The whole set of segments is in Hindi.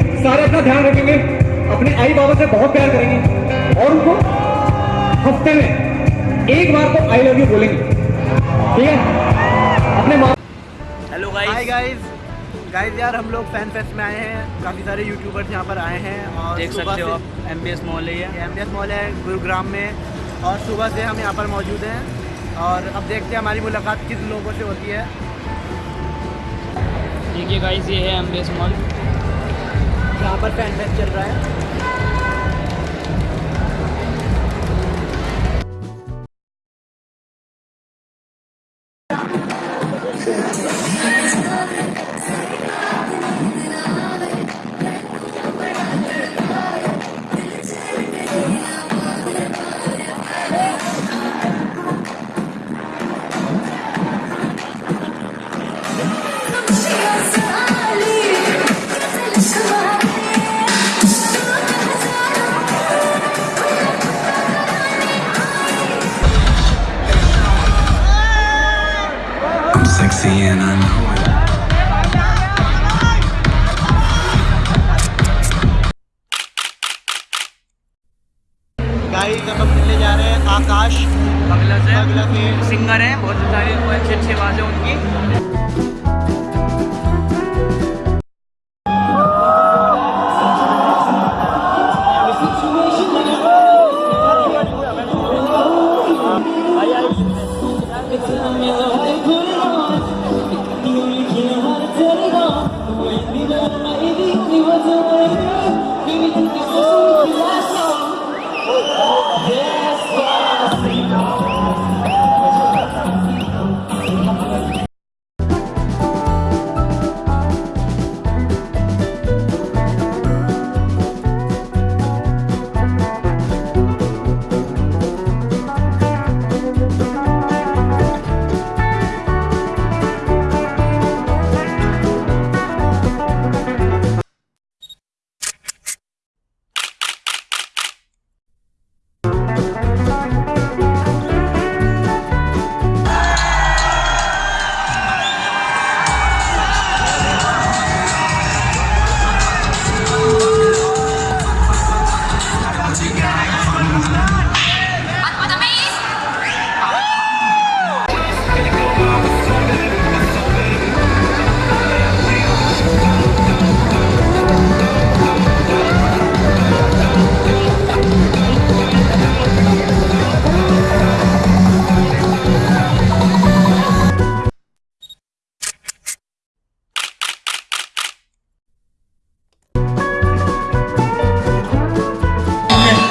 हमेशा ध्यान रखेंगे अपने आई बाबा से बहुत प्यार करेंगे और उनको हफ़्ते में एक बार तो आई लव यू बोलेंगे। ठीक है? अपने माँ hello hi guys guys guys यार हम लोग फ़ैन फेस्ट में आए हैं। काफ़ी सारे यूट्यूबर्स यहाँ पर आए हैं और देख सकते हो आप एम बी एस मॉल है ये। एम बी एस मॉल है गुरुग्राम में। और सुबह से हम यहाँ पर मौजूद हैं। और अब देखते हैं हमारी मुलाकात किस लोगों से होती है। देखिए गाइस ये है एम बी एस मॉल यहाँ पर फ़ैन फेस्ट चल रहा है। Sexy and I know it. Guys हम मिलने जा रहे हैं आकाश। बगला से। अगला के सिंगर हैं बहुत सारे अच्छे अच्छे आवाज़ है उनकी।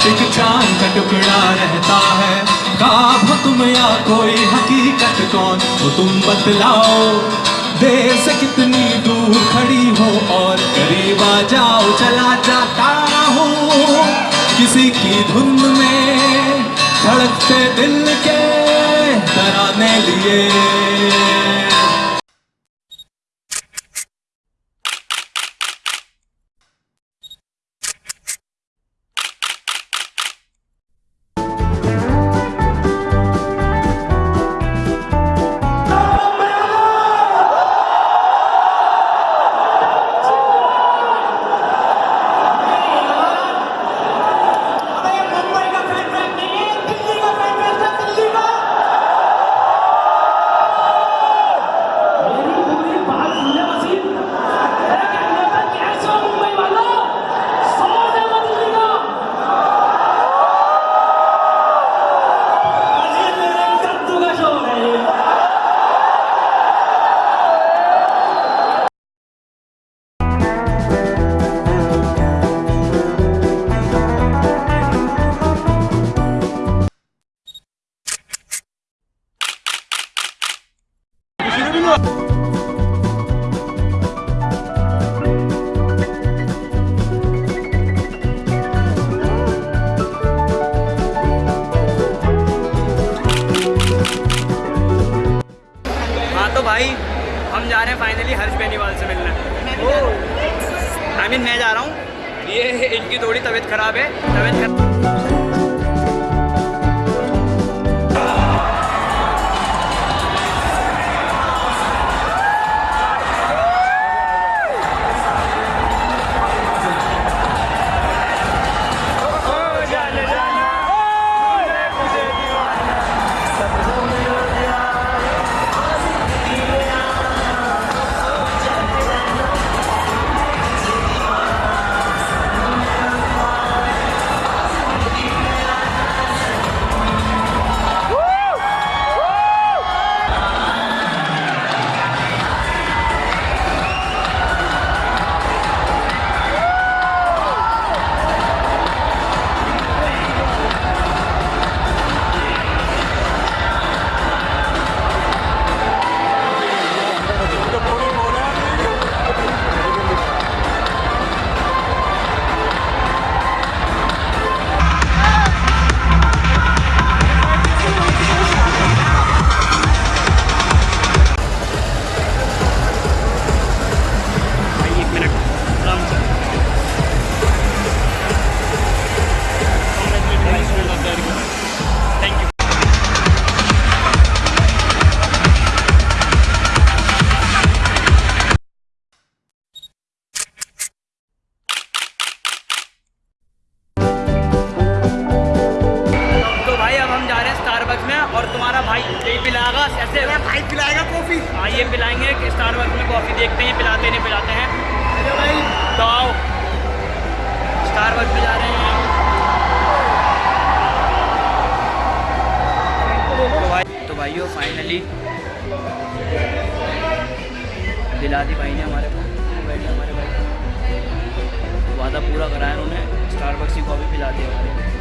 एक चाँद का टुकड़ा रहता है। ख्वाब हो तुम या कोई हकीकत कौन? हो तुम बतलाओ। देर से कितनी दूर खड़ी हो और करीब आ जाओ, चला जाता हूँ। किसी की धुन में धड़कते दिल के डराने लिए। जा रहे हैं फाइनली हर्ष बेनीवाल से मिलना। आई मीन मैं जा रहा हूँ। ये इनकी थोड़ी तबीयत खराब है। तबीयत खराब भाई पिलाएगा कॉफ़ी? हाँ ये पिलाएँगे स्टार में कॉफ़ी देखते हैं पिलाते नहीं पिलाते हैं। भाई। तो आओ स्टार पे जा रहे हैं। तो भाई तो भाइयों फाइनली दिला दी भाई ने हमारे को बैठे हमारे भाई वादा पूरा कराया उन्होंने। स्टार की कॉफ़ी पिला दी हमारे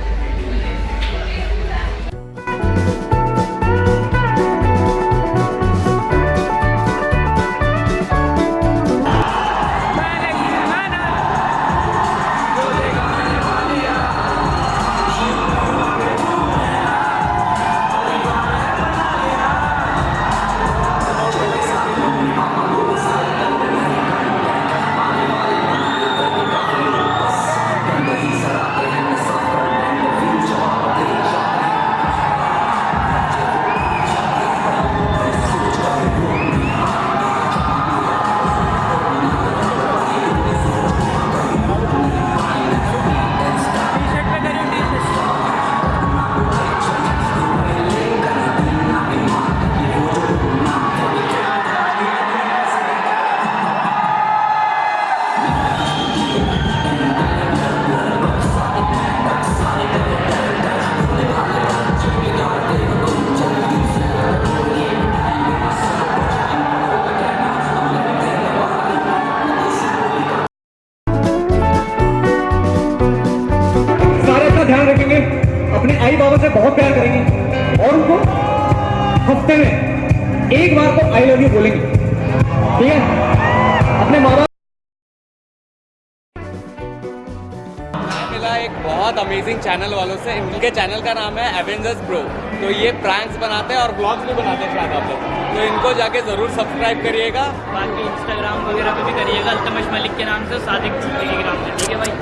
मिला एक बहुत अमेजिंग चैनल वालों से। इनके चैनल का नाम है एवेंजर्स प्रो तो ये प्रैंक्स बनाते हैं और ब्लॉग्स भी बनाते हैं शायद आप लोग। तो इनको जाके ज़रूर सब्सक्राइब करिएगा। बाकी इंस्टाग्राम वगैरह पे भी करिएगा। अल्तमश मलिक के नाम से सादिक के नाम से। ठीक है भाई?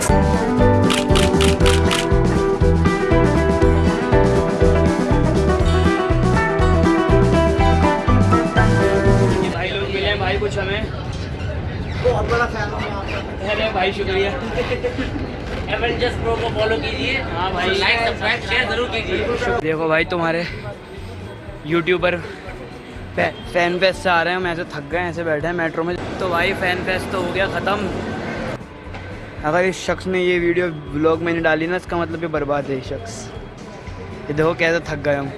लोग मिले भाई कुछ हमें। बहुत बड़ा फ़ैन हूँ भाई शुक्रिया। एवेंजर्स प्रो को फॉलो कीजिए। हाँ लाइक सब्सक्राइब शेयर ज़रूर कीजिए। देखो भाई तुम्हारे यूट्यूबर फ़ैन फेस्ट से आ रहे हैं। हम ऐसे थक गए ऐसे बैठे हैं मेट्रो में। तो भाई फ़ैन फेस्ट तो हो गया ख़त्म। अगर इस शख्स ने ये वीडियो ब्लॉग में नहीं डाली ना इसका मतलब ये बर्बाद है ये शख्स। ये देखो कैसे थक गए हम